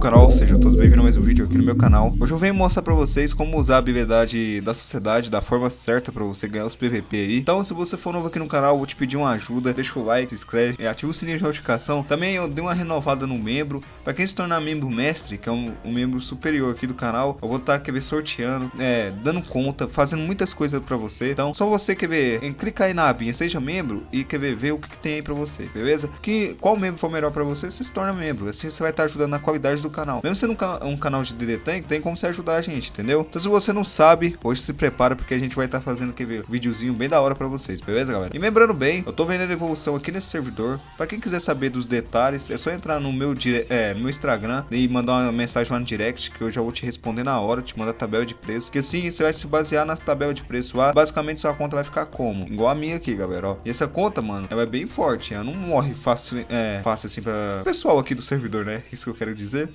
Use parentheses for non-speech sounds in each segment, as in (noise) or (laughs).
canal, sejam todos bem-vindos a mais um vídeo aqui no meu canal. Hoje eu venho mostrar pra vocês como usar a habilidade da sociedade da forma certa pra você ganhar os PVP aí. Então se você for novo aqui no canal, eu vou te pedir uma ajuda. Deixa o like, se inscreve ativa o sininho de notificação. Também eu dei uma renovada no membro. Pra quem se tornar membro mestre, que é um, um membro superior aqui do canal Eu vou estar, tá, ver, sorteando, é, dando conta, fazendo muitas coisas pra você. Então só você, quer ver, em, clica aí na abinha, seja membro e quer ver, ver o que, que tem aí pra você, beleza? Que qual membro for melhor pra você, você se torna membro. Assim você vai estar tá ajudando na qualidade do canal. Mesmo sendo um, um canal de DD Tank, tem como você ajudar a gente, entendeu? Então se você não sabe, hoje se prepara porque a gente vai estar tá fazendo que um videozinho bem da hora pra vocês, beleza galera? E lembrando bem, eu tô vendendo evolução aqui nesse servidor. Pra quem quiser saber dos detalhes, é só entrar no meu, dire... é, no meu Instagram e mandar uma mensagem lá no direct que eu já vou te responder na hora, te mandar a tabela de preço. Que assim você vai se basear na tabela de preço lá. Basicamente sua conta vai ficar como? Igual a minha aqui, galera, ó. E essa conta, mano, ela é bem forte. Ela não morre fácil, é, fácil assim pra pessoal aqui do servidor, né? Isso que eu quero dizer.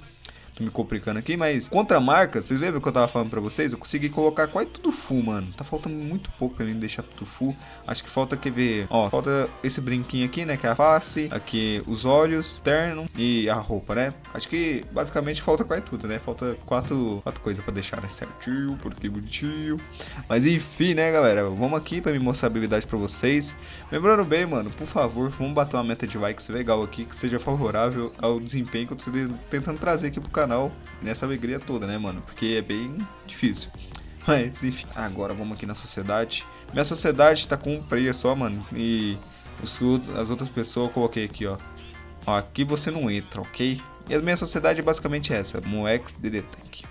Tô me complicando aqui, mas contra marca, vocês lembram que eu tava falando pra vocês? Eu consegui colocar quase tudo full, mano. Tá faltando muito pouco pra mim deixar tudo full. Acho que falta, quer ver? Ó, falta esse brinquinho aqui, né? Que é a face, aqui os olhos, terno e a roupa, né? Acho que basicamente falta quase tudo, né? Falta quatro, quatro coisas pra deixar, né? Certinho, porque bonitinho. Mas enfim, né, galera? Vamos aqui pra me mostrar a habilidade pra vocês. Lembrando bem, mano, por favor, vamos bater uma meta de likes legal aqui, que seja favorável ao desempenho que eu tô tentando trazer aqui pro canal canal nessa alegria toda, né, mano? Porque é bem difícil. (laughs) Mas, enfim. Agora vamos aqui na sociedade. Minha sociedade tá com um preço só, mano. E os, as outras pessoas eu coloquei aqui, ó. ó. Aqui você não entra, ok? E a minha sociedade é basicamente essa. Moex DD Tank.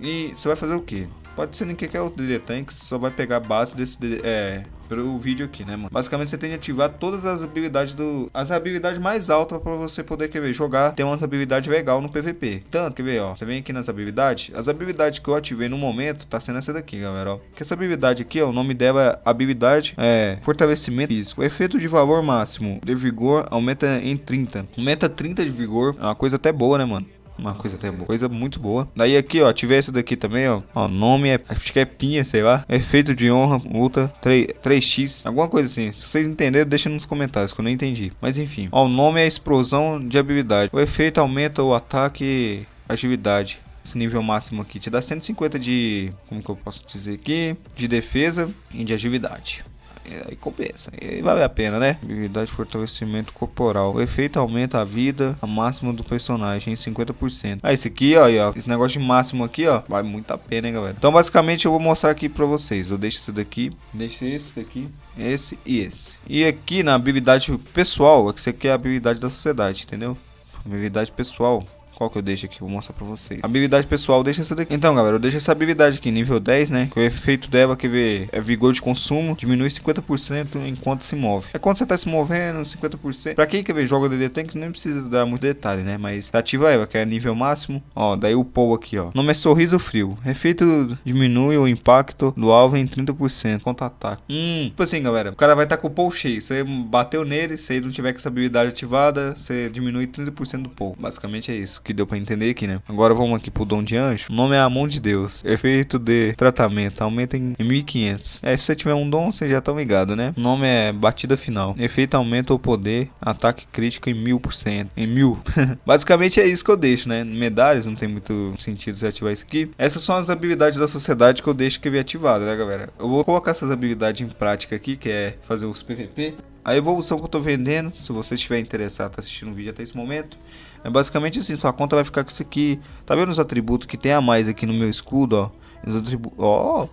E você vai fazer o quê? Pode ser em qualquer outro DD Tank, você só vai pegar a base desse DD, é, pelo vídeo aqui, né, mano? Basicamente você tem que ativar todas as habilidades do... As habilidades mais altas pra você poder, quer ver, jogar, ter umas habilidades legal no PVP. Tanto, quer ver, ó, você vem aqui nas habilidades, as habilidades que eu ativei no momento, tá sendo essa daqui, galera, ó. Que essa habilidade aqui, ó, o nome dela é habilidade, é, fortalecimento físico. Efeito de valor máximo de vigor aumenta em 30. Aumenta 30 de vigor, é uma coisa até boa, né, mano? Uma coisa até boa. Coisa muito boa. Daí aqui, ó, tive esse daqui também, ó. Ó, nome é, acho que é pinha, sei lá. Efeito de honra, multa, 3, 3x. Alguma coisa assim. Se vocês entenderam, deixa nos comentários, que eu não entendi. Mas enfim. Ó, o nome é explosão de habilidade. O efeito aumenta o ataque agilidade. Esse nível máximo aqui te dá 150 de, como que eu posso dizer aqui, de defesa e de agilidade. É, aí compensa. E vale a pena, né? Habilidade de fortalecimento corporal. O efeito aumenta a vida a máxima do personagem em 50%. Ah, esse aqui, ó, ó, esse negócio de máximo aqui, ó, vale muito a pena, hein, galera. Então, basicamente, eu vou mostrar aqui pra vocês. Eu deixo esse daqui, deixo esse daqui, esse e esse. E aqui na habilidade pessoal, esse aqui é a habilidade da sociedade, entendeu? Habilidade pessoal, qual que eu deixo aqui? Vou mostrar pra vocês. Habilidade pessoal, deixa essa daqui. Então, galera, eu deixo essa habilidade aqui, nível 10, né? Que o efeito dela, que ver, é vigor de consumo, diminui 50% enquanto se move. É quando você tá se movendo, 50%. Pra quem quer ver joga DD Tank, nem precisa dar muito detalhe, né? Mas ativa ela, que é nível máximo. Ó, daí o Paul aqui, ó. Nome é Sorriso Frio. Efeito diminui o impacto do alvo em 30% contra-ataque. Hum, tipo assim, galera. O cara vai estar tá com o Paul cheio. Você bateu nele, se ele não tiver com essa habilidade ativada, você diminui 30% do Paul. Basicamente é isso. Que deu pra entender aqui, né? Agora vamos aqui pro Dom de Anjo. O nome é a mão de Deus. Efeito de tratamento. Aumenta em 1500. É, se você tiver um dom, você já tá ligado, né? O nome é batida final. Efeito aumenta o poder. Ataque crítico em 1000%. Em mil. (laughs) Basicamente é isso que eu deixo, né? Medalhas, não tem muito sentido você ativar isso aqui. Essas são as habilidades da sociedade que eu deixo que vir ativada, né, galera? Eu vou colocar essas habilidades em prática aqui, que é fazer os PVP. A evolução que eu tô vendendo, se você estiver interessado, tá assistindo o vídeo até esse momento, é basicamente assim, sua conta vai ficar com isso aqui. Tá vendo os atributos que tem a mais aqui no meu escudo, ó? Os atributos, ó.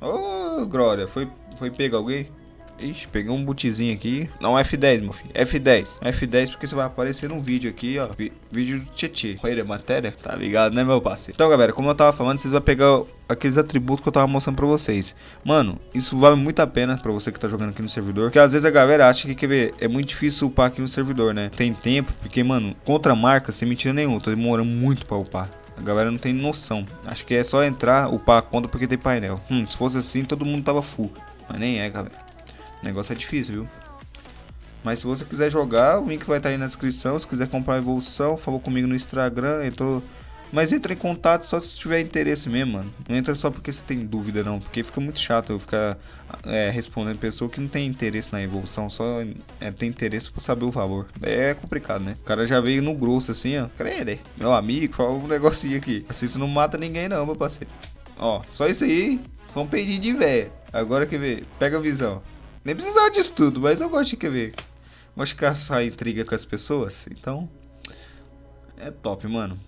Ô, oh, glória, foi foi pegar alguém? Ixi, peguei um bootzinho aqui. Não, F10, meu filho. F10. F10 porque você vai aparecer no vídeo aqui, ó. vídeo do Tietê. Olha, matéria. Tá ligado, né, meu parceiro? Então, galera, como eu tava falando, vocês vão pegar aqueles atributos que eu tava mostrando pra vocês. Mano, isso vale muito a pena pra você que tá jogando aqui no servidor. Porque às vezes a galera acha que, quer ver, é muito difícil upar aqui no servidor, né? Tem tempo, porque, mano, contra marca, sem mentira nenhuma, tô demorando muito pra upar. A galera não tem noção. Acho que é só entrar, upar a conta porque tem painel. Hum, se fosse assim, todo mundo tava full. Mas nem é, galera. O negócio é difícil, viu? Mas se você quiser jogar, o link vai estar tá aí na descrição. Se quiser comprar a evolução, falou comigo no Instagram. Entrou Mas entra em contato só se tiver interesse mesmo, mano. Não entra só porque você tem dúvida, não. Porque fica muito chato eu ficar é, respondendo pessoa que não tem interesse na evolução, só é, tem interesse por saber o valor. É complicado, né? O cara já veio no grosso assim, ó. Crede, meu amigo, fala um negocinho aqui. Assim você não mata ninguém, não, meu parceiro. Ó, só isso aí. Só um peidinho de véia. Agora quer ver? Pega a visão. Nem precisava disso tudo, mas eu gosto de quer ver. Gosto de caçar intriga com as pessoas. Então. É top, mano.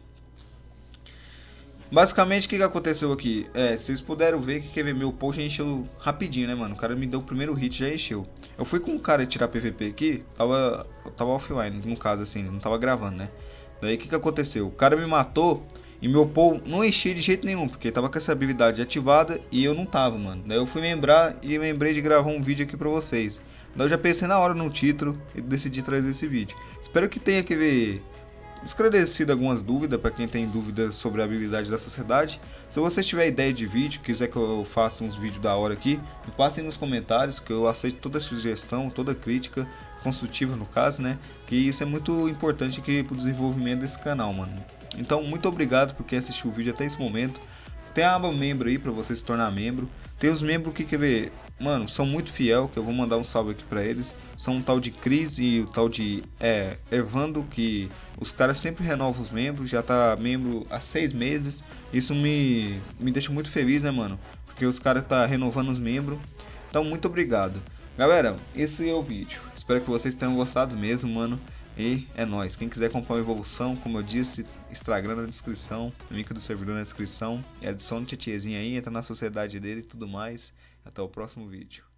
Basicamente, o que, que aconteceu aqui? É, vocês puderam ver que quer ver, meu post encheu rapidinho, né, mano? O cara me deu o primeiro hit já encheu. Eu fui com um cara tirar PVP aqui, tava, tava offline, no caso, assim, não tava gravando, né? Daí o que, que aconteceu? O cara me matou e meu pool não enchia de jeito nenhum, porque tava com essa habilidade ativada e eu não tava, mano. Daí eu fui lembrar e lembrei de gravar um vídeo aqui pra vocês. Daí eu já pensei na hora no título e decidi trazer esse vídeo. Espero que tenha que ver esclarecido algumas dúvidas para quem tem dúvidas sobre a habilidade da sociedade. Se você tiver ideia de vídeo, quiser que eu faça uns vídeos da hora aqui, me passem nos comentários que eu aceito toda sugestão, toda crítica construtiva no caso, né? Que isso é muito importante aqui pro desenvolvimento desse canal, mano. Então, muito obrigado por quem assistiu o vídeo até esse momento. Tem a aba membro aí para você se tornar membro. Tem os membros que quer ver, mano, são muito fiel, que eu vou mandar um salve aqui para eles. São um tal de Cris e o tal de é, Evando, que os caras sempre renovam os membros, já tá membro há seis meses. Isso me, me deixa muito feliz, né, mano? Porque os caras tá renovando os membros. Então, muito obrigado. Galera, esse é o vídeo. Espero que vocês tenham gostado mesmo, mano. E é nóis. Quem quiser comprar uma evolução, como eu disse, Instagram na descrição, link do servidor na descrição. E adiciona o tietiezinho aí, entra na sociedade dele e tudo mais. Até o próximo vídeo.